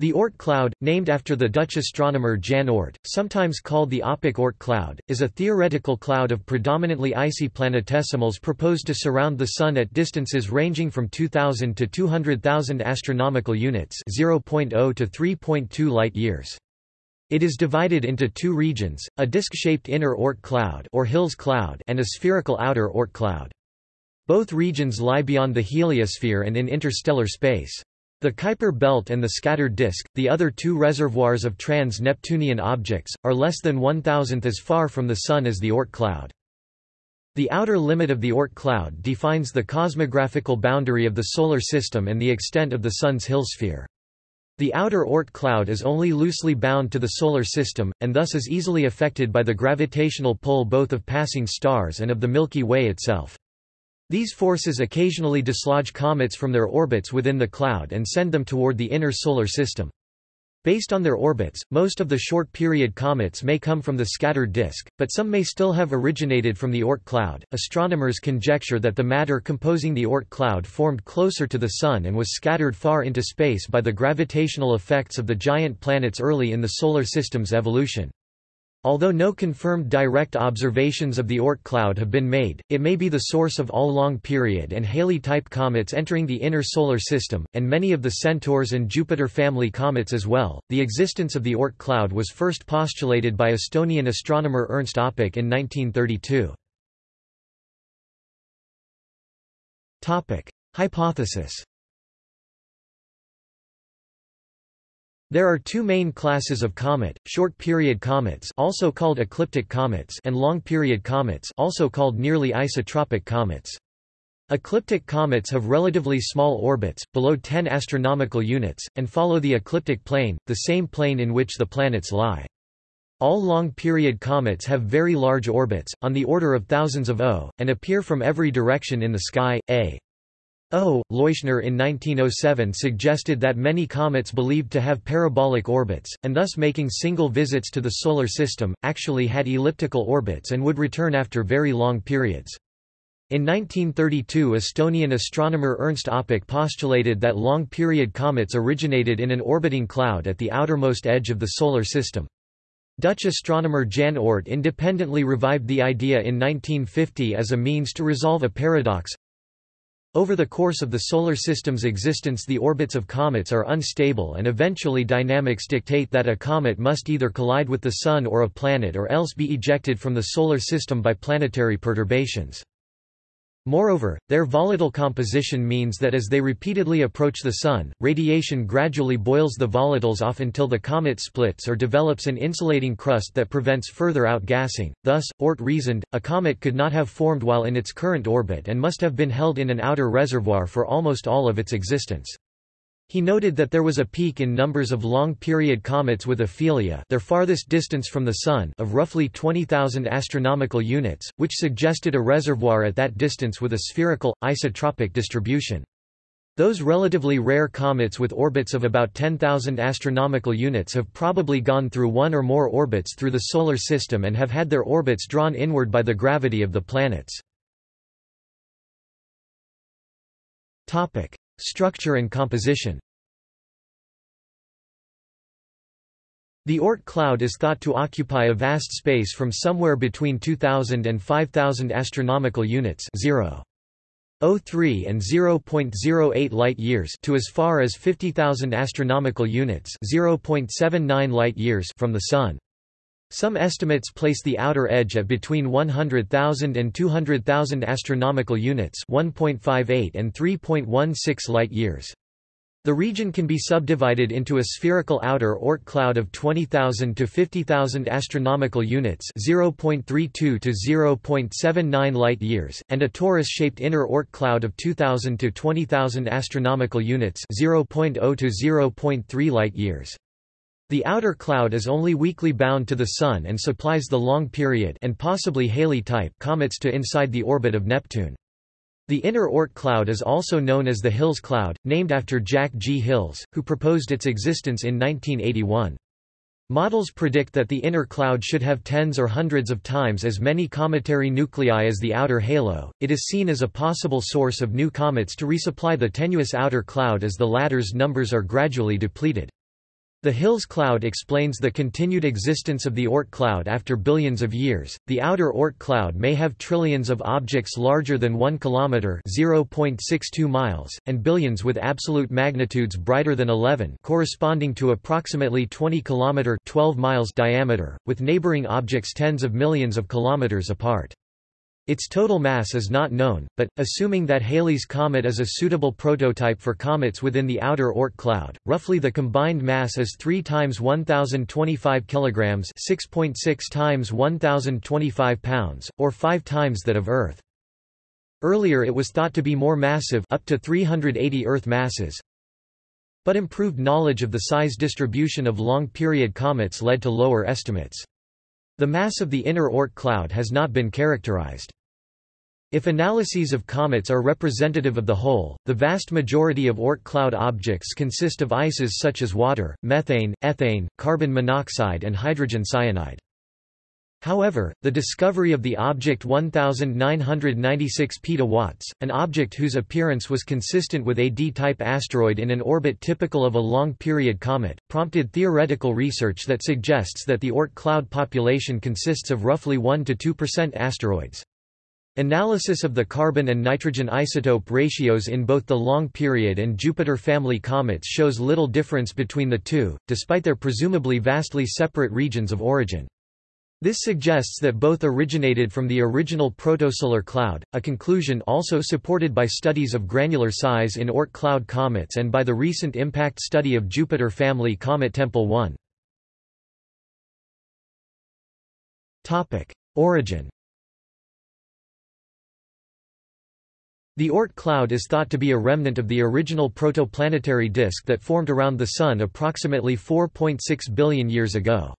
The Oort cloud, named after the Dutch astronomer Jan Oort, sometimes called the Öpik Oort cloud, is a theoretical cloud of predominantly icy planetesimals proposed to surround the Sun at distances ranging from 2,000 to 200,000 astronomical units 0.0 to 3.2 light-years. It is divided into two regions, a disk-shaped inner Oort cloud or Hills cloud and a spherical outer Oort cloud. Both regions lie beyond the heliosphere and in interstellar space. The Kuiper belt and the scattered disk, the other two reservoirs of trans-Neptunian objects, are less than one thousandth as far from the Sun as the Oort cloud. The outer limit of the Oort cloud defines the cosmographical boundary of the Solar System and the extent of the Sun's Hillsphere. The outer Oort cloud is only loosely bound to the Solar System, and thus is easily affected by the gravitational pull both of passing stars and of the Milky Way itself. These forces occasionally dislodge comets from their orbits within the cloud and send them toward the inner solar system. Based on their orbits, most of the short-period comets may come from the scattered disk, but some may still have originated from the Oort cloud. Astronomers conjecture that the matter composing the Oort cloud formed closer to the Sun and was scattered far into space by the gravitational effects of the giant planets early in the Solar System's evolution. Although no confirmed direct observations of the Oort cloud have been made, it may be the source of all long-period and Halley-type comets entering the inner solar system, and many of the Centaurs and Jupiter family comets as well. The existence of the Oort cloud was first postulated by Estonian astronomer Ernst Öpik in 1932. Topic: Hypothesis There are two main classes of comet, short-period comets also called ecliptic comets and long-period comets also called nearly isotropic comets. Ecliptic comets have relatively small orbits, below 10 astronomical units, and follow the ecliptic plane, the same plane in which the planets lie. All long-period comets have very large orbits, on the order of thousands of O, and appear from every direction in the sky. A. O. Leuschner in 1907 suggested that many comets believed to have parabolic orbits, and thus making single visits to the Solar System, actually had elliptical orbits and would return after very long periods. In 1932 Estonian astronomer Ernst Öpik postulated that long-period comets originated in an orbiting cloud at the outermost edge of the Solar System. Dutch astronomer Jan Oort independently revived the idea in 1950 as a means to resolve a paradox, over the course of the Solar System's existence the orbits of comets are unstable and eventually dynamics dictate that a comet must either collide with the Sun or a planet or else be ejected from the Solar System by planetary perturbations. Moreover, their volatile composition means that as they repeatedly approach the Sun, radiation gradually boils the volatiles off until the comet splits or develops an insulating crust that prevents further outgassing. Thus, Oort reasoned, a comet could not have formed while in its current orbit and must have been held in an outer reservoir for almost all of its existence. He noted that there was a peak in numbers of long-period comets with aphelia their farthest distance from the Sun of roughly 20,000 astronomical units, which suggested a reservoir at that distance with a spherical, isotropic distribution. Those relatively rare comets with orbits of about 10,000 astronomical units have probably gone through one or more orbits through the Solar System and have had their orbits drawn inward by the gravity of the planets. Structure and composition The Oort cloud is thought to occupy a vast space from somewhere between 2000 and 5000 astronomical units 0. 03 and 0.08 light-years to as far as 50,000 astronomical units 0.79 light-years from the Sun. Some estimates place the outer edge at between 100,000 and 200,000 astronomical units 1.58 and 3.16 light-years. The region can be subdivided into a spherical outer Oort cloud of 20,000 to 50,000 astronomical units, 0.32 to 0.79 light-years, and a torus-shaped inner Oort cloud of 2,000 to 20,000 astronomical units, 0.0 to 0.3 light-years. The outer cloud is only weakly bound to the Sun and supplies the long period and possibly Halley-type comets to inside the orbit of Neptune. The inner Oort cloud is also known as the Hills cloud, named after Jack G. Hills, who proposed its existence in 1981. Models predict that the inner cloud should have tens or hundreds of times as many cometary nuclei as the outer halo. It is seen as a possible source of new comets to resupply the tenuous outer cloud as the latter's numbers are gradually depleted. The Hills cloud explains the continued existence of the Oort cloud after billions of years. The outer Oort cloud may have trillions of objects larger than 1 kilometer (0.62 miles) and billions with absolute magnitudes brighter than 11, corresponding to approximately 20 kilometer (12 miles) diameter, with neighboring objects tens of millions of kilometers apart. Its total mass is not known, but, assuming that Halley's comet is a suitable prototype for comets within the outer Oort cloud, roughly the combined mass is 3 times 1025 kg 6.6 times 1025 pounds, or 5 times that of Earth. Earlier it was thought to be more massive up to 380 Earth masses, but improved knowledge of the size distribution of long-period comets led to lower estimates. The mass of the inner Oort cloud has not been characterized. If analyses of comets are representative of the whole, the vast majority of Oort cloud objects consist of ices such as water, methane, ethane, carbon monoxide and hydrogen cyanide. However, the discovery of the object 1996 petawatts, an object whose appearance was consistent with a D-type asteroid in an orbit typical of a long-period comet, prompted theoretical research that suggests that the Oort cloud population consists of roughly 1–2% asteroids. Analysis of the carbon and nitrogen isotope ratios in both the long period and Jupiter family comets shows little difference between the two, despite their presumably vastly separate regions of origin. This suggests that both originated from the original protosolar cloud, a conclusion also supported by studies of granular size in Oort cloud comets and by the recent impact study of Jupiter family comet Tempel 1. Origin The Oort cloud is thought to be a remnant of the original protoplanetary disk that formed around the Sun approximately 4.6 billion years ago.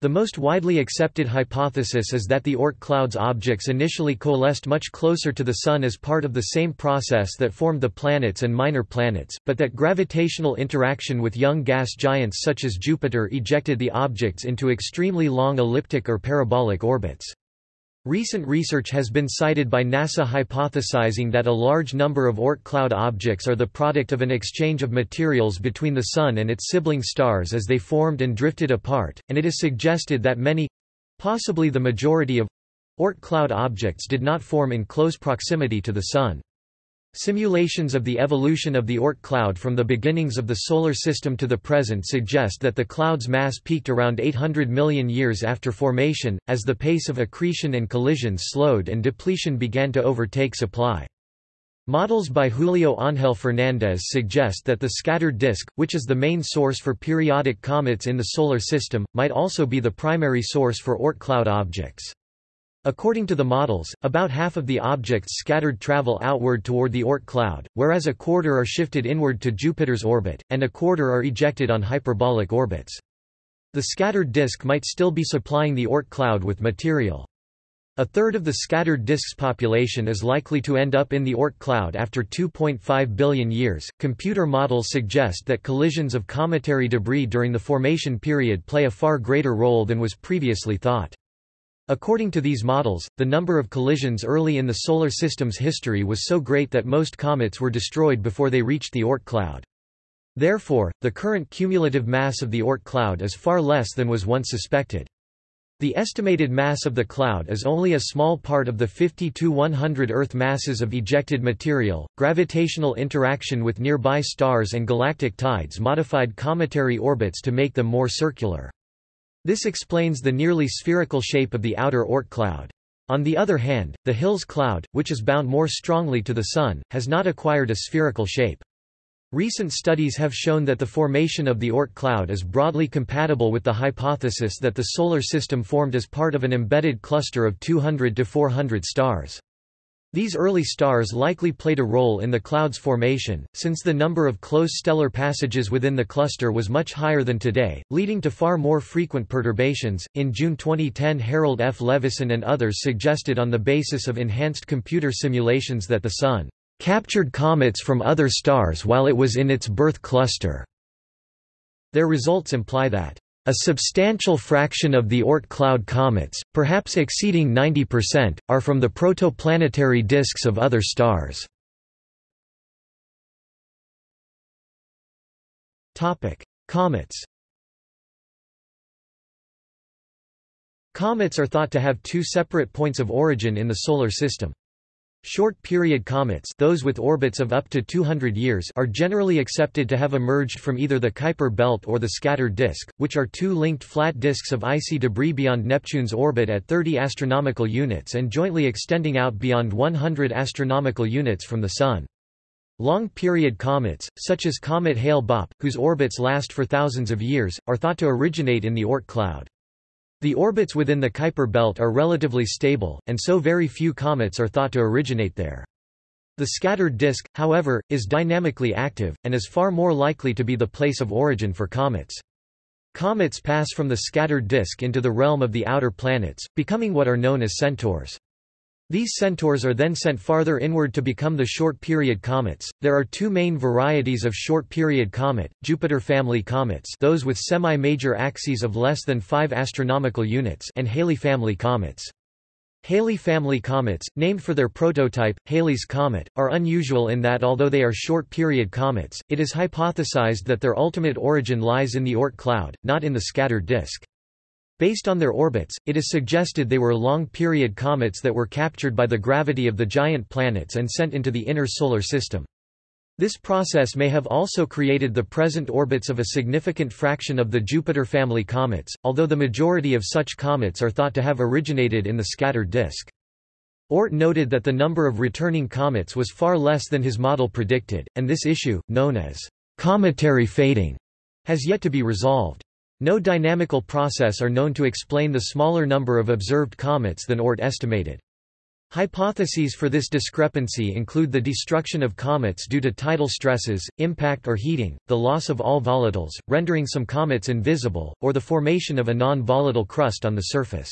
The most widely accepted hypothesis is that the Oort cloud's objects initially coalesced much closer to the Sun as part of the same process that formed the planets and minor planets, but that gravitational interaction with young gas giants such as Jupiter ejected the objects into extremely long elliptic or parabolic orbits. Recent research has been cited by NASA hypothesizing that a large number of Oort cloud objects are the product of an exchange of materials between the Sun and its sibling stars as they formed and drifted apart, and it is suggested that many—possibly the majority of Oort cloud objects did not form in close proximity to the Sun. Simulations of the evolution of the Oort cloud from the beginnings of the Solar System to the present suggest that the cloud's mass peaked around 800 million years after formation, as the pace of accretion and collisions slowed and depletion began to overtake supply. Models by Julio Ángel Fernández suggest that the scattered disk, which is the main source for periodic comets in the Solar System, might also be the primary source for Oort cloud objects. According to the models, about half of the objects scattered travel outward toward the Oort cloud, whereas a quarter are shifted inward to Jupiter's orbit, and a quarter are ejected on hyperbolic orbits. The scattered disk might still be supplying the Oort cloud with material. A third of the scattered disk's population is likely to end up in the Oort cloud after 2.5 billion years. Computer models suggest that collisions of cometary debris during the formation period play a far greater role than was previously thought. According to these models, the number of collisions early in the Solar System's history was so great that most comets were destroyed before they reached the Oort cloud. Therefore, the current cumulative mass of the Oort cloud is far less than was once suspected. The estimated mass of the cloud is only a small part of the 50 to 100 Earth masses of ejected material. Gravitational interaction with nearby stars and galactic tides modified cometary orbits to make them more circular. This explains the nearly spherical shape of the outer Oort cloud. On the other hand, the Hills cloud, which is bound more strongly to the Sun, has not acquired a spherical shape. Recent studies have shown that the formation of the Oort cloud is broadly compatible with the hypothesis that the Solar System formed as part of an embedded cluster of 200 to 400 stars. These early stars likely played a role in the cloud's formation, since the number of close stellar passages within the cluster was much higher than today, leading to far more frequent perturbations. In June 2010, Harold F. Levison and others suggested on the basis of enhanced computer simulations that the Sun captured comets from other stars while it was in its birth cluster. Their results imply that a substantial fraction of the Oort cloud comets, perhaps exceeding 90%, are from the protoplanetary disks of other stars. Comets Comets are thought to have two separate points of origin in the Solar System. Short-period comets those with orbits of up to 200 years are generally accepted to have emerged from either the Kuiper belt or the scattered disk, which are two linked flat disks of icy debris beyond Neptune's orbit at 30 astronomical units and jointly extending out beyond 100 astronomical units from the Sun. Long-period comets, such as comet Hale-Bopp, whose orbits last for thousands of years, are thought to originate in the Oort cloud. The orbits within the Kuiper belt are relatively stable, and so very few comets are thought to originate there. The scattered disk, however, is dynamically active, and is far more likely to be the place of origin for comets. Comets pass from the scattered disk into the realm of the outer planets, becoming what are known as centaurs. These centaurs are then sent farther inward to become the short-period comets. There are two main varieties of short-period comet: Jupiter family comets, those with semi-major axes of less than 5 astronomical units, and Halley family comets. Halley family comets, named for their prototype, Halley's Comet, are unusual in that although they are short-period comets, it is hypothesized that their ultimate origin lies in the Oort cloud, not in the scattered disk. Based on their orbits, it is suggested they were long-period comets that were captured by the gravity of the giant planets and sent into the inner solar system. This process may have also created the present orbits of a significant fraction of the Jupiter family comets, although the majority of such comets are thought to have originated in the scattered disk. Oort noted that the number of returning comets was far less than his model predicted, and this issue, known as cometary fading, has yet to be resolved. No dynamical process are known to explain the smaller number of observed comets than Oort estimated. Hypotheses for this discrepancy include the destruction of comets due to tidal stresses, impact or heating, the loss of all volatiles, rendering some comets invisible, or the formation of a non-volatile crust on the surface.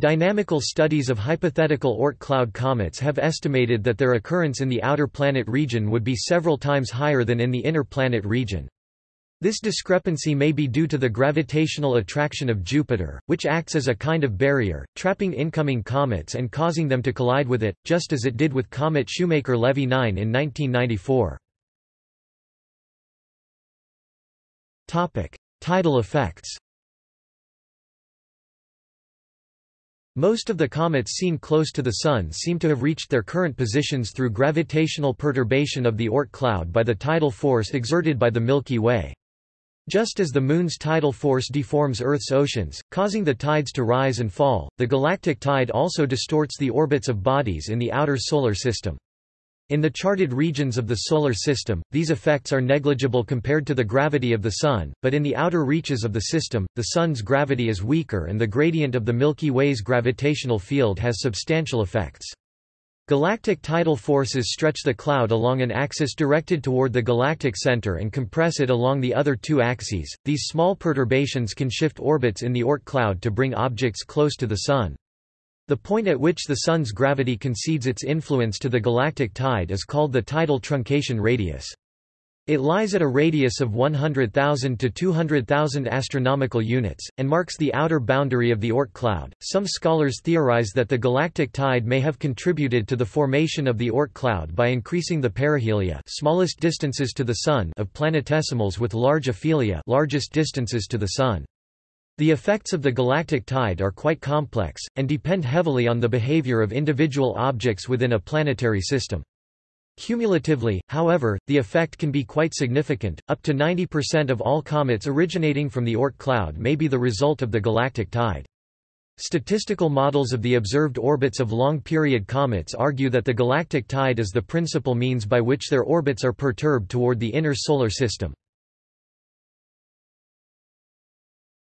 Dynamical studies of hypothetical Oort cloud comets have estimated that their occurrence in the outer planet region would be several times higher than in the inner planet region. This discrepancy may be due to the gravitational attraction of Jupiter, which acts as a kind of barrier, trapping incoming comets and causing them to collide with it, just as it did with comet Shoemaker-Levy 9 in 1994. Topic: Tidal effects Most of the comets seen close to the Sun seem to have reached their current positions through gravitational perturbation of the Oort cloud by the tidal force exerted by the Milky Way. Just as the Moon's tidal force deforms Earth's oceans, causing the tides to rise and fall, the galactic tide also distorts the orbits of bodies in the outer Solar System. In the charted regions of the Solar System, these effects are negligible compared to the gravity of the Sun, but in the outer reaches of the system, the Sun's gravity is weaker and the gradient of the Milky Way's gravitational field has substantial effects. Galactic tidal forces stretch the cloud along an axis directed toward the galactic center and compress it along the other two axes. These small perturbations can shift orbits in the Oort cloud to bring objects close to the Sun. The point at which the Sun's gravity concedes its influence to the galactic tide is called the tidal truncation radius. It lies at a radius of 100,000 to 200,000 astronomical units, and marks the outer boundary of the Oort cloud. Some scholars theorize that the galactic tide may have contributed to the formation of the Oort cloud by increasing the perihelia smallest distances to the Sun of planetesimals with large aphelia largest distances to the Sun. The effects of the galactic tide are quite complex, and depend heavily on the behavior of individual objects within a planetary system. Cumulatively, however, the effect can be quite significant, up to 90% of all comets originating from the Oort cloud may be the result of the galactic tide. Statistical models of the observed orbits of long-period comets argue that the galactic tide is the principal means by which their orbits are perturbed toward the inner solar system.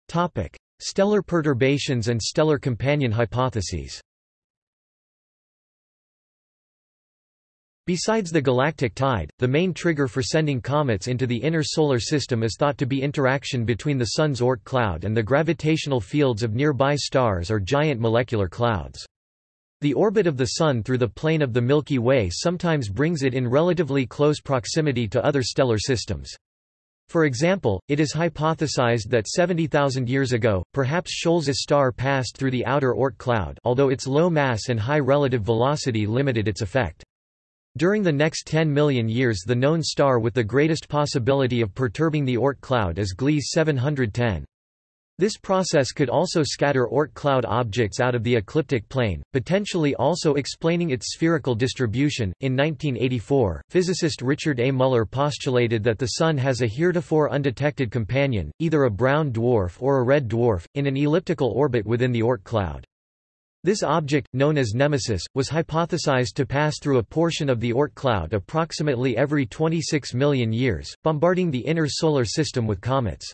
Topic: Stellar perturbations and stellar companion hypotheses Besides the galactic tide, the main trigger for sending comets into the inner solar system is thought to be interaction between the Sun's Oort cloud and the gravitational fields of nearby stars or giant molecular clouds. The orbit of the Sun through the plane of the Milky Way sometimes brings it in relatively close proximity to other stellar systems. For example, it is hypothesized that 70,000 years ago, perhaps Scholz's star passed through the outer Oort cloud although its low mass and high relative velocity limited its effect. During the next 10 million years the known star with the greatest possibility of perturbing the Oort cloud is Gliese 710. This process could also scatter Oort cloud objects out of the ecliptic plane, potentially also explaining its spherical distribution. In 1984, physicist Richard A. Muller postulated that the Sun has a heretofore undetected companion, either a brown dwarf or a red dwarf, in an elliptical orbit within the Oort cloud. This object, known as Nemesis, was hypothesized to pass through a portion of the Oort cloud approximately every 26 million years, bombarding the inner solar system with comets.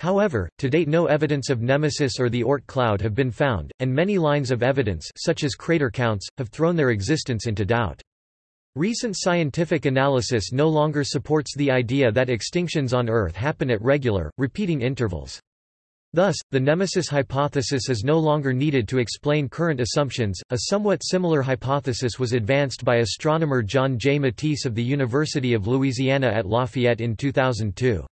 However, to date no evidence of Nemesis or the Oort cloud have been found, and many lines of evidence such as crater counts, have thrown their existence into doubt. Recent scientific analysis no longer supports the idea that extinctions on Earth happen at regular, repeating intervals. Thus, the Nemesis hypothesis is no longer needed to explain current assumptions. A somewhat similar hypothesis was advanced by astronomer John J. Matese of the University of Louisiana at Lafayette in 2002.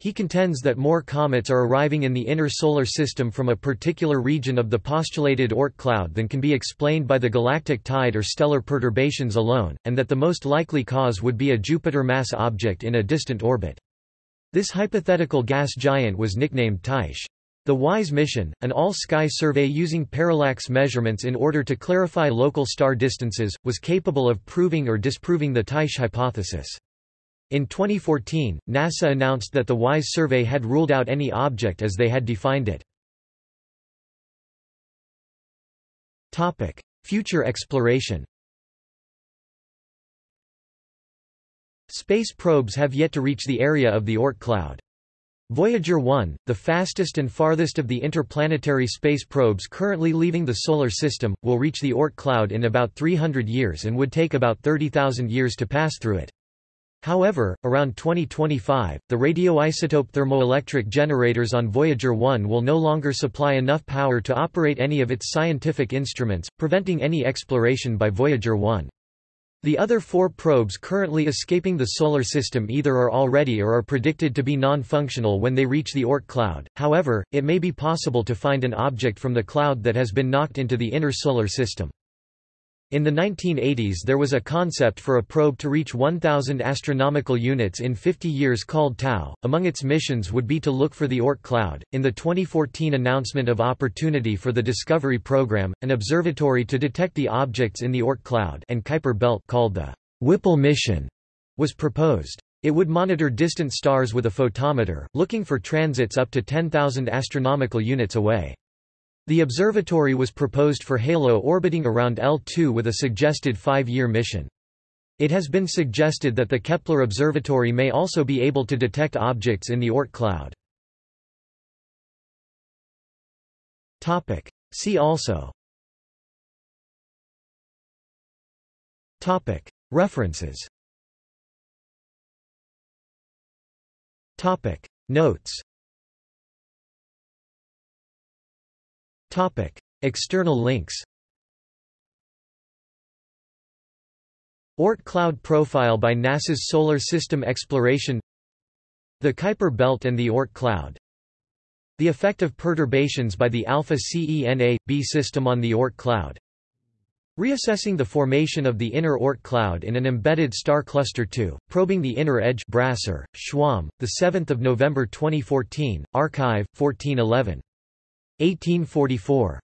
He contends that more comets are arriving in the inner solar system from a particular region of the postulated Oort cloud than can be explained by the galactic tide or stellar perturbations alone, and that the most likely cause would be a Jupiter mass object in a distant orbit. This hypothetical gas giant was nicknamed Tyche. The WISE mission, an all-sky survey using parallax measurements in order to clarify local star distances, was capable of proving or disproving the Tyche hypothesis. In 2014, NASA announced that the WISE survey had ruled out any object as they had defined it. Future exploration Space probes have yet to reach the area of the Oort cloud. Voyager 1, the fastest and farthest of the interplanetary space probes currently leaving the Solar System, will reach the Oort cloud in about 300 years and would take about 30,000 years to pass through it. However, around 2025, the radioisotope thermoelectric generators on Voyager 1 will no longer supply enough power to operate any of its scientific instruments, preventing any exploration by Voyager 1. The other four probes currently escaping the Solar System either are already or are predicted to be non-functional when they reach the Oort cloud, however, it may be possible to find an object from the cloud that has been knocked into the inner Solar System. In the 1980s there was a concept for a probe to reach 1,000 astronomical units in 50 years called Tau. Among its missions would be to look for the Oort cloud. In the 2014 announcement of Opportunity for the Discovery Program, an observatory to detect the objects in the Oort cloud and Kuiper belt called the Whipple mission was proposed. It would monitor distant stars with a photometer, looking for transits up to 10,000 astronomical units away. The observatory was proposed for HALO orbiting around L2 with a suggested five-year mission. It has been suggested that the Kepler Observatory may also be able to detect objects in the Oort cloud. See also. References. Notes External links Oort cloud profile by NASA's Solar System Exploration The Kuiper Belt and the Oort cloud The effect of perturbations by the Alpha Cena-b system on the Oort cloud Reassessing the formation of the inner Oort cloud in an embedded star cluster 2, probing the inner edge Brasser, Schwamb, 7 November 2014, Archive, 1411 1844